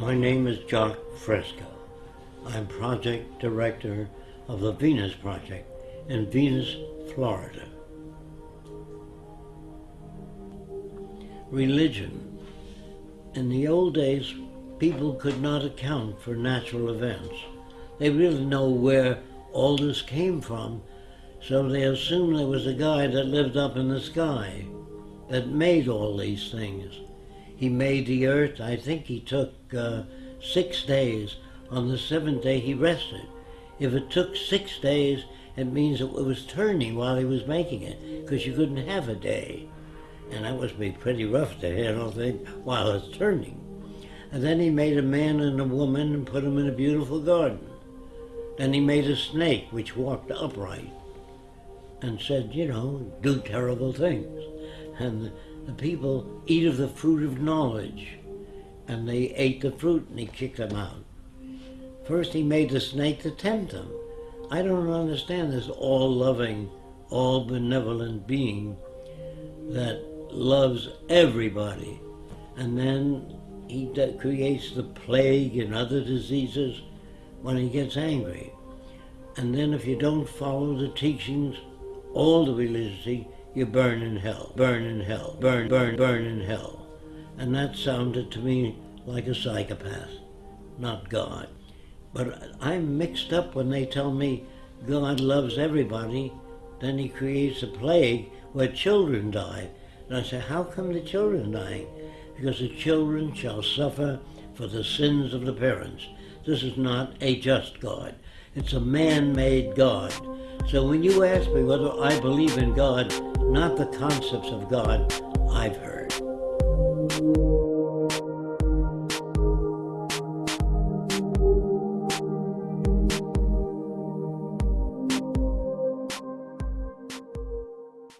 My name is Jacque Fresco. I'm project director of the Venus Project in Venus, Florida. Religion. In the old days, people could not account for natural events. They really know where all this came from, so they assumed there was a guy that lived up in the sky that made all these things. He made the earth, I think he took uh, six days. On the seventh day he rested. If it took six days, it means it was turning while he was making it, because you couldn't have a day. And that must be pretty rough to handle while it's turning. And then he made a man and a woman and put them in a beautiful garden. Then he made a snake which walked upright and said, you know, do terrible things. And the people eat of the fruit of knowledge. And they ate the fruit and he kicked them out. First he made the snake to tempt them. I don't understand this all-loving, all-benevolent being that loves everybody. And then he creates the plague and other diseases when he gets angry. And then if you don't follow the teachings, all the religiosity, you burn in hell, burn in hell, burn, burn, burn in hell. And that sounded to me like a psychopath, not God. But I'm mixed up when they tell me God loves everybody, then he creates a plague where children die. And I say, how come the children dying? Because the children shall suffer for the sins of the parents. This is not a just God. It's a man-made God. So when you ask me whether I believe in God, not the concepts of God I've heard.